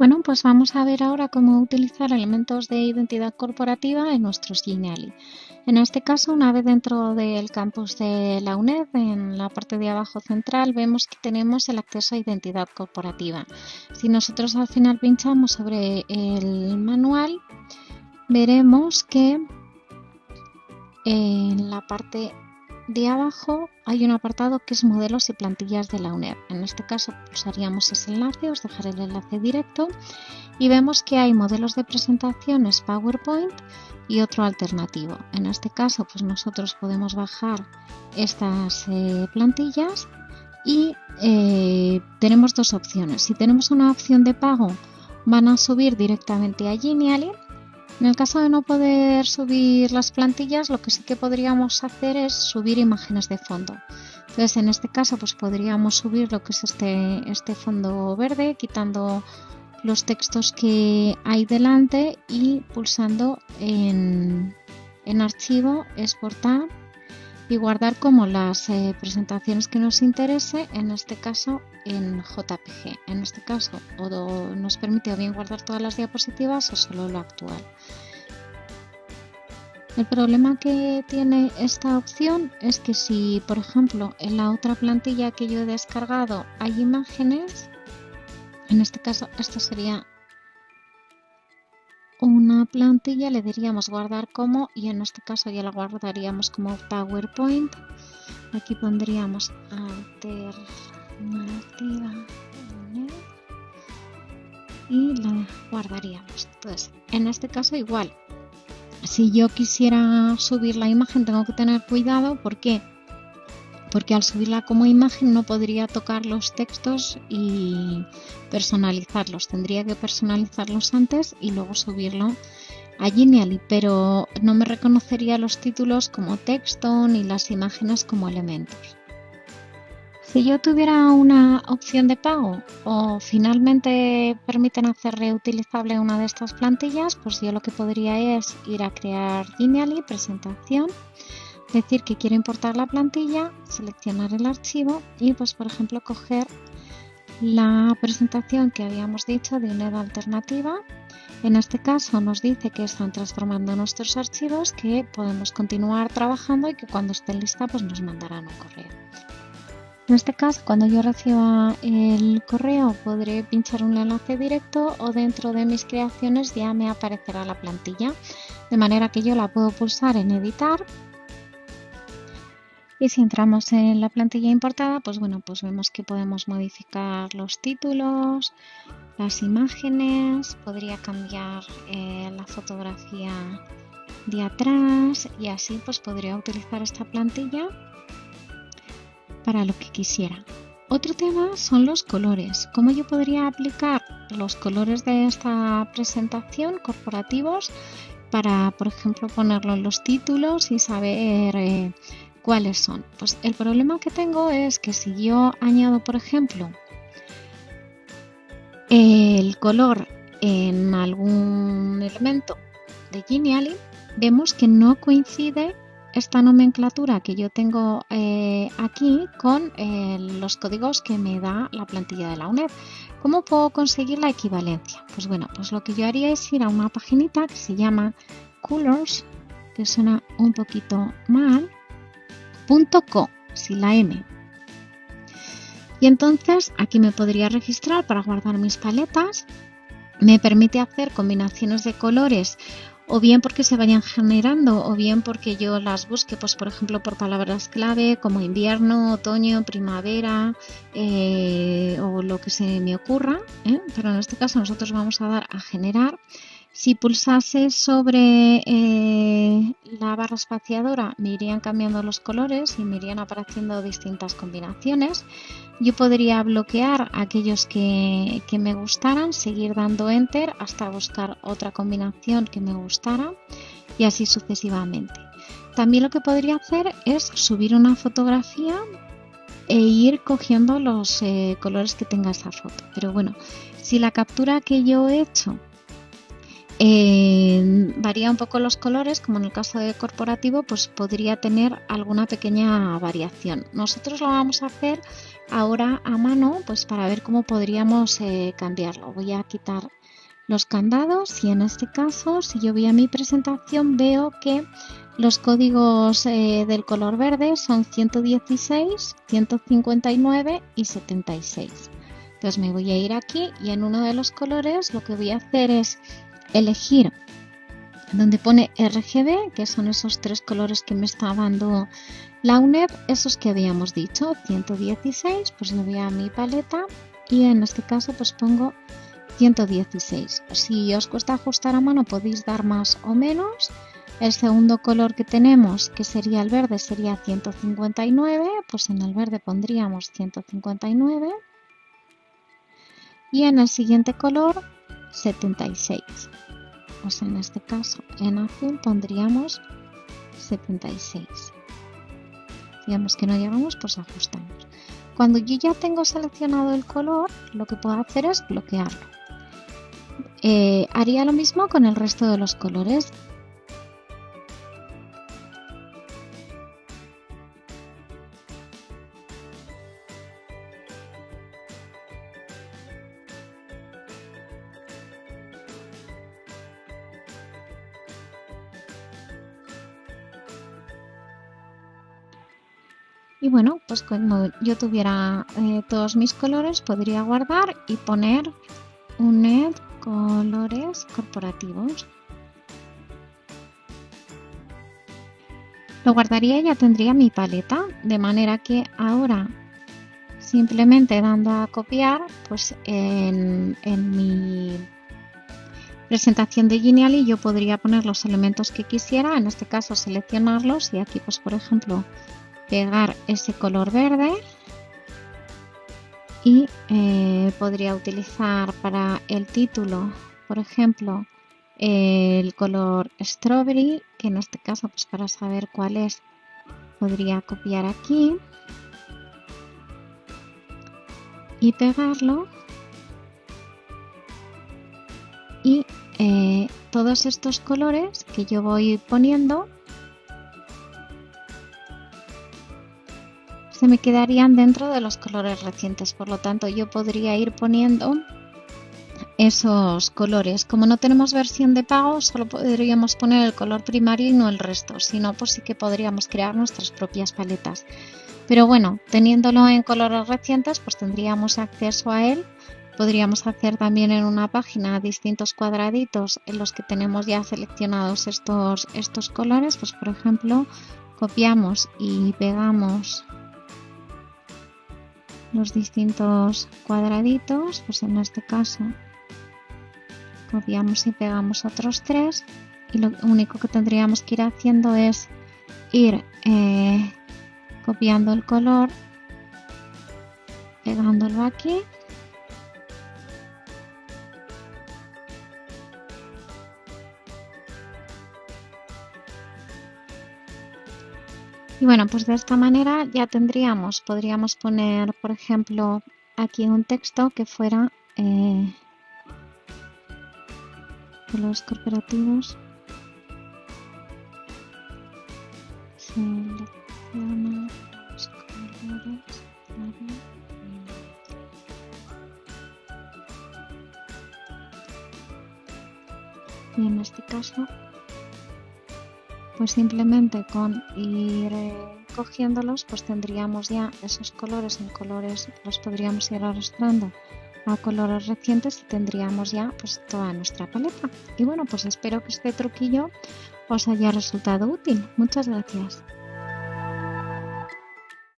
Bueno, pues vamos a ver ahora cómo utilizar elementos de identidad corporativa en nuestros Geniali. En este caso, una vez dentro del campus de la UNED, en la parte de abajo central, vemos que tenemos el acceso a identidad corporativa. Si nosotros al final pinchamos sobre el manual, veremos que en la parte de abajo hay un apartado que es modelos y plantillas de la UNED. En este caso pulsaríamos ese enlace, os dejaré el enlace directo y vemos que hay modelos de presentaciones PowerPoint y otro alternativo. En este caso pues nosotros podemos bajar estas eh, plantillas y eh, tenemos dos opciones. Si tenemos una opción de pago van a subir directamente a Genially en el caso de no poder subir las plantillas, lo que sí que podríamos hacer es subir imágenes de fondo. Entonces, en este caso, pues podríamos subir lo que es este, este fondo verde, quitando los textos que hay delante y pulsando en, en archivo, exportar y guardar como las eh, presentaciones que nos interese, en este caso en JPG. En este caso o nos permite o bien guardar todas las diapositivas o solo lo actual. El problema que tiene esta opción es que si, por ejemplo, en la otra plantilla que yo he descargado hay imágenes, en este caso esta sería una plantilla, le diríamos guardar como y en este caso ya la guardaríamos como PowerPoint. Aquí pondríamos alternativa y la guardaríamos. Entonces, en este caso igual, si yo quisiera subir la imagen tengo que tener cuidado, ¿por qué? Porque al subirla como imagen no podría tocar los textos y personalizarlos. Tendría que personalizarlos antes y luego subirlo a Genially, pero no me reconocería los títulos como texto ni las imágenes como elementos. Si yo tuviera una opción de pago o finalmente permiten hacer reutilizable una de estas plantillas, pues yo lo que podría es ir a crear Genially, presentación, decir que quiero importar la plantilla, seleccionar el archivo y pues por ejemplo coger la presentación que habíamos dicho de una alternativa. En este caso nos dice que están transformando nuestros archivos, que podemos continuar trabajando y que cuando esté lista pues nos mandarán un correo. En este caso, cuando yo reciba el correo, podré pinchar un enlace directo o dentro de mis creaciones ya me aparecerá la plantilla, de manera que yo la puedo pulsar en editar y si entramos en la plantilla importada, pues bueno, pues vemos que podemos modificar los títulos, las imágenes, podría cambiar eh, la fotografía de atrás y así pues podría utilizar esta plantilla para lo que quisiera. Otro tema son los colores. ¿Cómo yo podría aplicar los colores de esta presentación corporativos para, por ejemplo, ponerlo en los títulos y saber eh, ¿Cuáles son? Pues el problema que tengo es que si yo añado, por ejemplo, el color en algún elemento de Genially, vemos que no coincide esta nomenclatura que yo tengo eh, aquí con eh, los códigos que me da la plantilla de la UNED. ¿Cómo puedo conseguir la equivalencia? Pues bueno, pues lo que yo haría es ir a una paginita que se llama Colors, que suena un poquito mal, .co, sin la M. Y entonces aquí me podría registrar para guardar mis paletas. Me permite hacer combinaciones de colores o bien porque se vayan generando o bien porque yo las busque, pues por ejemplo por palabras clave como invierno, otoño, primavera eh, o lo que se me ocurra. ¿eh? Pero en este caso nosotros vamos a dar a generar si pulsase sobre eh, la barra espaciadora me irían cambiando los colores y me irían apareciendo distintas combinaciones. Yo podría bloquear aquellos que, que me gustaran, seguir dando enter hasta buscar otra combinación que me gustara y así sucesivamente. También lo que podría hacer es subir una fotografía e ir cogiendo los eh, colores que tenga esa foto. Pero bueno, si la captura que yo he hecho eh, varía un poco los colores, como en el caso de corporativo, pues podría tener alguna pequeña variación. Nosotros lo vamos a hacer ahora a mano, pues para ver cómo podríamos eh, cambiarlo. Voy a quitar los candados y en este caso, si yo voy a mi presentación, veo que los códigos eh, del color verde son 116, 159 y 76. Entonces me voy a ir aquí y en uno de los colores lo que voy a hacer es elegir donde pone RGB, que son esos tres colores que me está dando la UNED, esos que habíamos dicho, 116, pues me voy a mi paleta y en este caso pues pongo 116. Si os cuesta ajustar a mano podéis dar más o menos. El segundo color que tenemos, que sería el verde, sería 159, pues en el verde pondríamos 159. Y en el siguiente color 76. Pues en este caso en azul pondríamos 76. Digamos que no llegamos, pues ajustamos. Cuando yo ya tengo seleccionado el color, lo que puedo hacer es bloquearlo. Eh, haría lo mismo con el resto de los colores. Y bueno, pues cuando yo tuviera eh, todos mis colores podría guardar y poner un net colores corporativos. Lo guardaría y ya tendría mi paleta, de manera que ahora simplemente dando a copiar, pues en, en mi presentación de Genially yo podría poner los elementos que quisiera, en este caso seleccionarlos y aquí pues por ejemplo pegar ese color verde y eh, podría utilizar para el título, por ejemplo, el color strawberry, que en este caso, pues para saber cuál es, podría copiar aquí y pegarlo. Y eh, todos estos colores que yo voy poniendo se me quedarían dentro de los colores recientes. Por lo tanto, yo podría ir poniendo esos colores. Como no tenemos versión de pago, solo podríamos poner el color primario y no el resto. Si no, pues sí que podríamos crear nuestras propias paletas. Pero bueno, teniéndolo en colores recientes, pues tendríamos acceso a él. Podríamos hacer también en una página distintos cuadraditos en los que tenemos ya seleccionados estos, estos colores. Pues por ejemplo, copiamos y pegamos los distintos cuadraditos, pues en este caso copiamos y pegamos otros tres y lo único que tendríamos que ir haciendo es ir eh, copiando el color, pegándolo aquí Y bueno, pues de esta manera ya tendríamos, podríamos poner, por ejemplo, aquí un texto que fuera eh, los corporativos. Y en este caso pues simplemente con ir eh, cogiéndolos pues tendríamos ya esos colores. En colores los podríamos ir arrastrando a colores recientes y tendríamos ya pues toda nuestra paleta. Y bueno pues espero que este truquillo os haya resultado útil. Muchas gracias